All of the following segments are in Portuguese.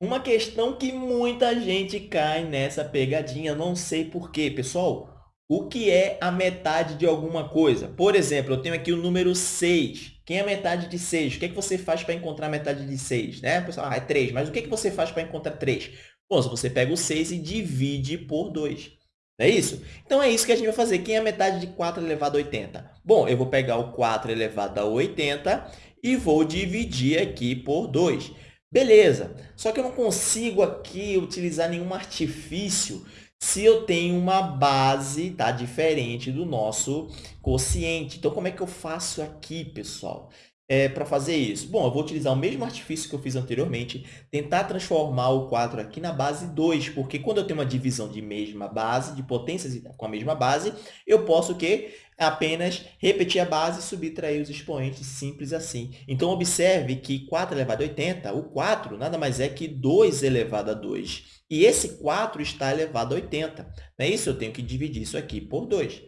Uma questão que muita gente cai nessa pegadinha, não sei porquê. Pessoal, o que é a metade de alguma coisa? Por exemplo, eu tenho aqui o número 6. Quem é a metade de 6? O que, é que você faz para encontrar a metade de 6? Né? Pessoal, ah, é 3. Mas o que, é que você faz para encontrar 3? Bom, você pega o 6 e divide por 2. Não é isso? Então, é isso que a gente vai fazer. Quem é a metade de 4 elevado a 80? Bom, eu vou pegar o 4 elevado a 80 e vou dividir aqui por 2. Beleza, só que eu não consigo aqui utilizar nenhum artifício se eu tenho uma base tá, diferente do nosso quociente. Então, como é que eu faço aqui, pessoal? É, para fazer isso? Bom, eu vou utilizar o mesmo artifício que eu fiz anteriormente, tentar transformar o 4 aqui na base 2, porque quando eu tenho uma divisão de mesma base, de potências com a mesma base, eu posso o quê? apenas repetir a base e subtrair os expoentes, simples assim. Então, observe que 4 elevado a 80, o 4 nada mais é que 2 elevado a 2. E esse 4 está elevado a 80. Não é isso? Eu tenho que dividir isso aqui por 2.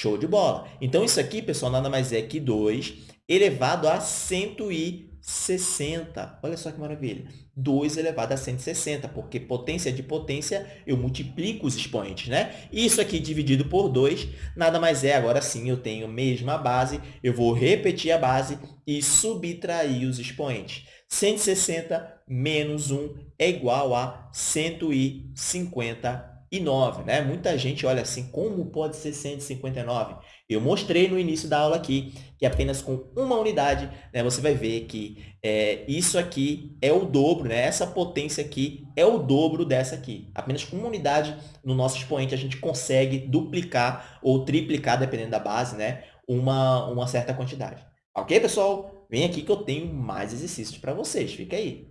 Show de bola! Então, isso aqui, pessoal, nada mais é que 2 elevado a 160. Olha só que maravilha. 2 elevado a 160, porque potência de potência, eu multiplico os expoentes, né? Isso aqui dividido por 2, nada mais é, agora sim, eu tenho a mesma base, eu vou repetir a base e subtrair os expoentes. 160 menos 1 é igual a 150 e 9. Né? Muita gente olha assim, como pode ser 159? Eu mostrei no início da aula aqui que apenas com uma unidade né, você vai ver que é, isso aqui é o dobro, né? essa potência aqui é o dobro dessa aqui. Apenas com uma unidade no nosso expoente a gente consegue duplicar ou triplicar, dependendo da base, né? uma, uma certa quantidade. Ok, pessoal? Vem aqui que eu tenho mais exercícios para vocês. Fica aí.